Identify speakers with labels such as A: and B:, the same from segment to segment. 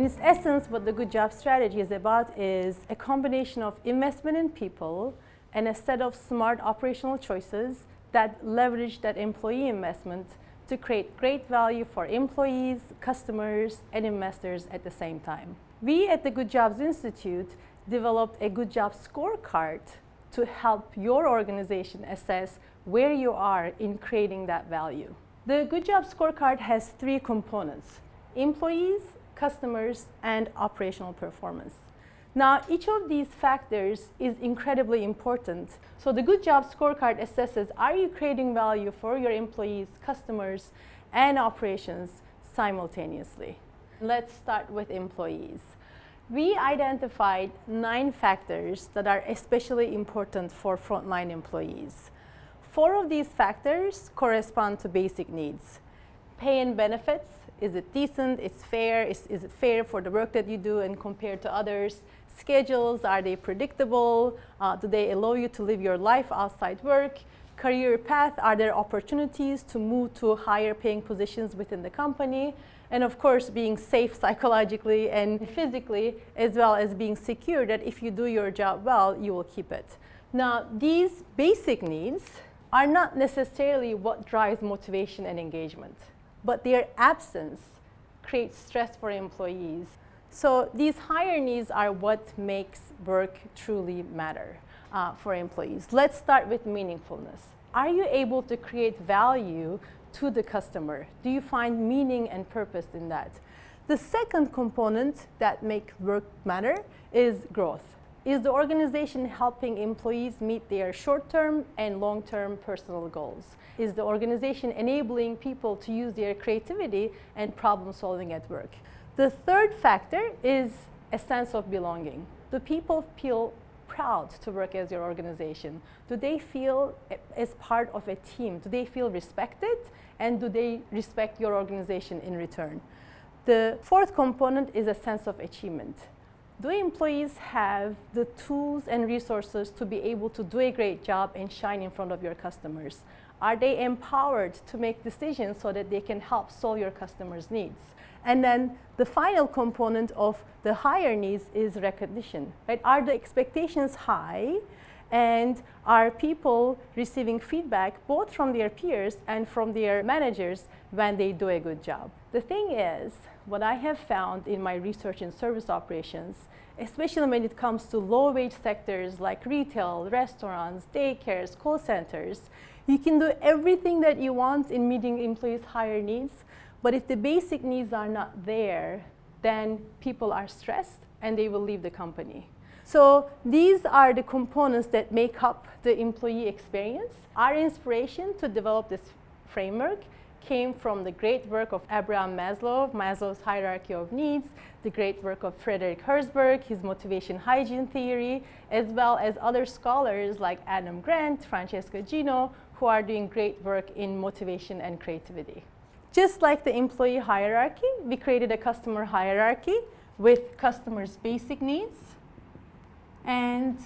A: In its essence, what the Good Job strategy is about is a combination of investment in people and a set of smart operational choices that leverage that employee investment to create great value for employees, customers, and investors at the same time. We at the Good Jobs Institute developed a Good Job scorecard to help your organization assess where you are in creating that value. The Good Job scorecard has three components, employees, customers, and operational performance. Now, each of these factors is incredibly important. So the Good Job Scorecard assesses, are you creating value for your employees, customers, and operations simultaneously? Let's start with employees. We identified nine factors that are especially important for frontline employees. Four of these factors correspond to basic needs. Pay and benefits, is it decent? It's fair? Is, is it fair for the work that you do and compared to others? Schedules, are they predictable? Uh, do they allow you to live your life outside work? Career path, are there opportunities to move to higher paying positions within the company? And of course, being safe psychologically and physically, as well as being secure that if you do your job well, you will keep it. Now, these basic needs are not necessarily what drives motivation and engagement but their absence creates stress for employees. So these higher needs are what makes work truly matter uh, for employees. Let's start with meaningfulness. Are you able to create value to the customer? Do you find meaning and purpose in that? The second component that makes work matter is growth. Is the organization helping employees meet their short-term and long-term personal goals? Is the organization enabling people to use their creativity and problem solving at work? The third factor is a sense of belonging. Do people feel proud to work as your organization? Do they feel eh, as part of a team? Do they feel respected? And do they respect your organization in return? The fourth component is a sense of achievement do employees have the tools and resources to be able to do a great job and shine in front of your customers? Are they empowered to make decisions so that they can help solve your customers' needs? And then the final component of the higher needs is recognition. Right? Are the expectations high? And are people receiving feedback both from their peers and from their managers when they do a good job? The thing is, what I have found in my research in service operations, especially when it comes to low-wage sectors like retail, restaurants, daycares, call centers, you can do everything that you want in meeting employees' higher needs, but if the basic needs are not there, then people are stressed and they will leave the company. So these are the components that make up the employee experience. Our inspiration to develop this framework came from the great work of Abraham Maslow, Maslow's hierarchy of needs, the great work of Frederick Herzberg, his motivation hygiene theory, as well as other scholars like Adam Grant, Francesca Gino, who are doing great work in motivation and creativity. Just like the employee hierarchy, we created a customer hierarchy with customers' basic needs and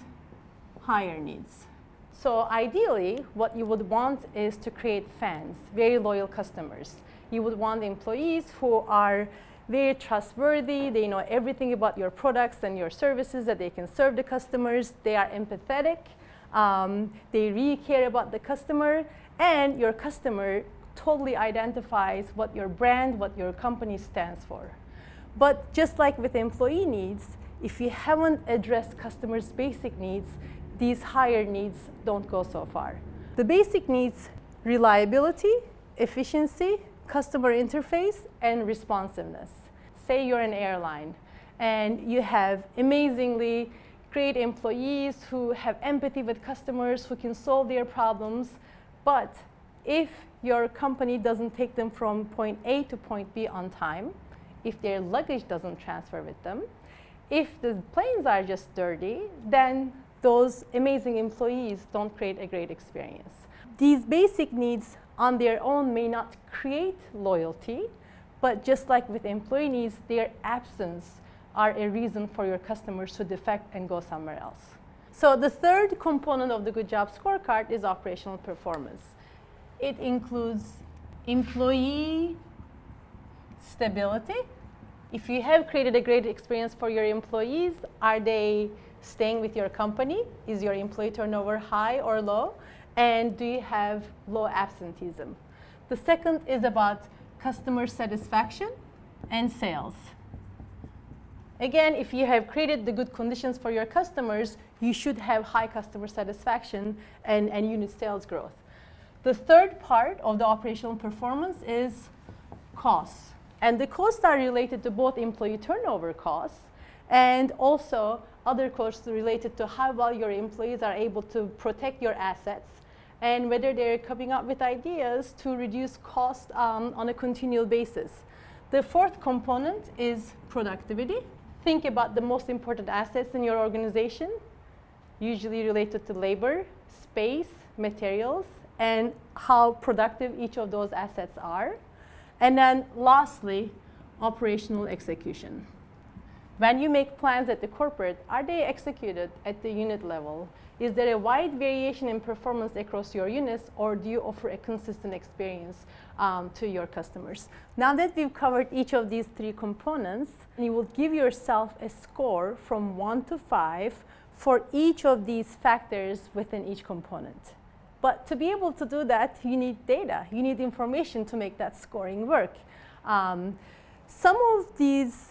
A: higher needs. So ideally, what you would want is to create fans, very loyal customers. You would want employees who are very trustworthy, they know everything about your products and your services that they can serve the customers, they are empathetic, um, they really care about the customer, and your customer totally identifies what your brand, what your company stands for. But just like with employee needs, if you haven't addressed customers' basic needs, these higher needs don't go so far. The basic needs, reliability, efficiency, customer interface, and responsiveness. Say you're an airline and you have amazingly great employees who have empathy with customers, who can solve their problems, but if your company doesn't take them from point A to point B on time, if their luggage doesn't transfer with them, if the planes are just dirty, then those amazing employees don't create a great experience. These basic needs on their own may not create loyalty, but just like with employee needs, their absence are a reason for your customers to defect and go somewhere else. So the third component of the Good Job Scorecard is operational performance. It includes employee stability, If you have created a great experience for your employees, are they staying with your company? Is your employee turnover high or low? And do you have low absenteeism? The second is about customer satisfaction and sales. Again, if you have created the good conditions for your customers, you should have high customer satisfaction and, and unit sales growth. The third part of the operational performance is costs. And the costs are related to both employee turnover costs and also other costs related to how well your employees are able to protect your assets and whether they're coming up with ideas to reduce cost um, on a continual basis. The fourth component is productivity. Think about the most important assets in your organization, usually related to labor, space, materials, and how productive each of those assets are. And then lastly, operational execution. When you make plans at the corporate, are they executed at the unit level? Is there a wide variation in performance across your units or do you offer a consistent experience um, to your customers? Now that we've covered each of these three components, you will give yourself a score from one to five for each of these factors within each component. But to be able to do that, you need data. You need information to make that scoring work. Um, some of these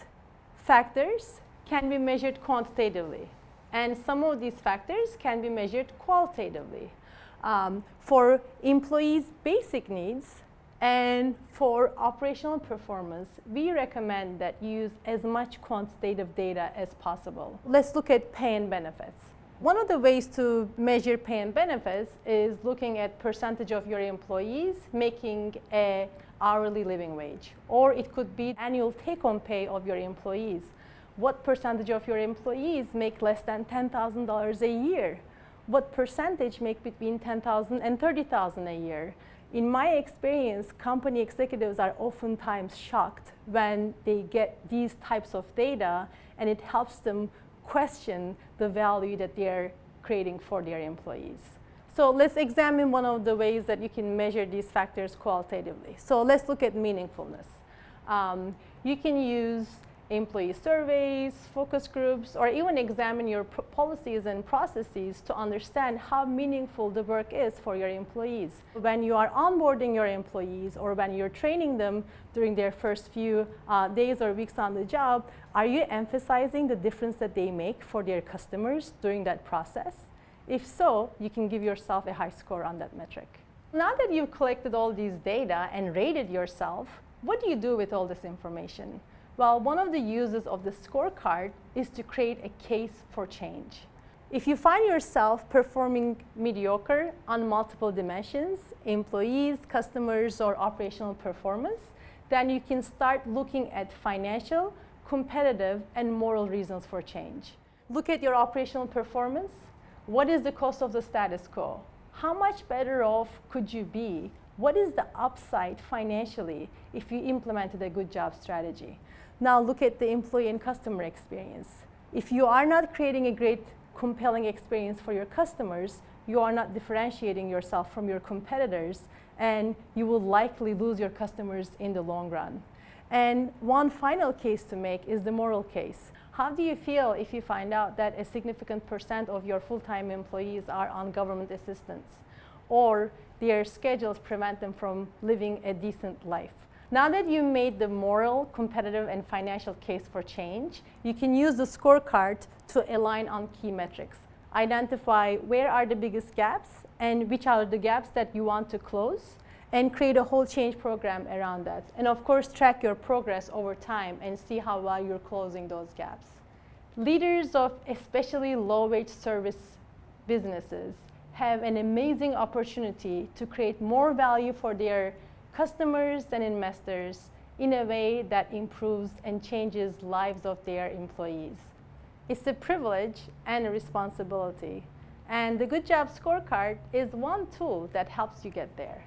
A: factors can be measured quantitatively. And some of these factors can be measured qualitatively. Um, for employees' basic needs and for operational performance, we recommend that you use as much quantitative data as possible. Let's look at pay and benefits. One of the ways to measure pay and benefits is looking at percentage of your employees making a hourly living wage. Or it could be annual take-home pay of your employees what percentage of your employees make less than $10,000 a year? What percentage make between 10,000 and 30,000 a year? In my experience, company executives are oftentimes shocked when they get these types of data and it helps them question the value that they're creating for their employees. So let's examine one of the ways that you can measure these factors qualitatively. So let's look at meaningfulness. Um, you can use employee surveys, focus groups, or even examine your policies and processes to understand how meaningful the work is for your employees. When you are onboarding your employees or when you're training them during their first few uh, days or weeks on the job, are you emphasizing the difference that they make for their customers during that process? If so, you can give yourself a high score on that metric. Now that you've collected all these data and rated yourself, what do you do with all this information? Well, one of the uses of the scorecard is to create a case for change. If you find yourself performing mediocre on multiple dimensions, employees, customers, or operational performance, then you can start looking at financial, competitive, and moral reasons for change. Look at your operational performance. What is the cost of the status quo? How much better off could you be? What is the upside financially if you implemented a good job strategy? Now look at the employee and customer experience. If you are not creating a great, compelling experience for your customers, you are not differentiating yourself from your competitors, and you will likely lose your customers in the long run. And one final case to make is the moral case. How do you feel if you find out that a significant percent of your full-time employees are on government assistance or their schedules prevent them from living a decent life? Now that you made the moral, competitive, and financial case for change, you can use the scorecard to align on key metrics. Identify where are the biggest gaps and which are the gaps that you want to close and create a whole change program around that. And of course, track your progress over time and see how well you're closing those gaps. Leaders of especially low-wage service businesses have an amazing opportunity to create more value for their customers and investors in a way that improves and changes lives of their employees. It's a privilege and a responsibility. And the Good Job Scorecard is one tool that helps you get there.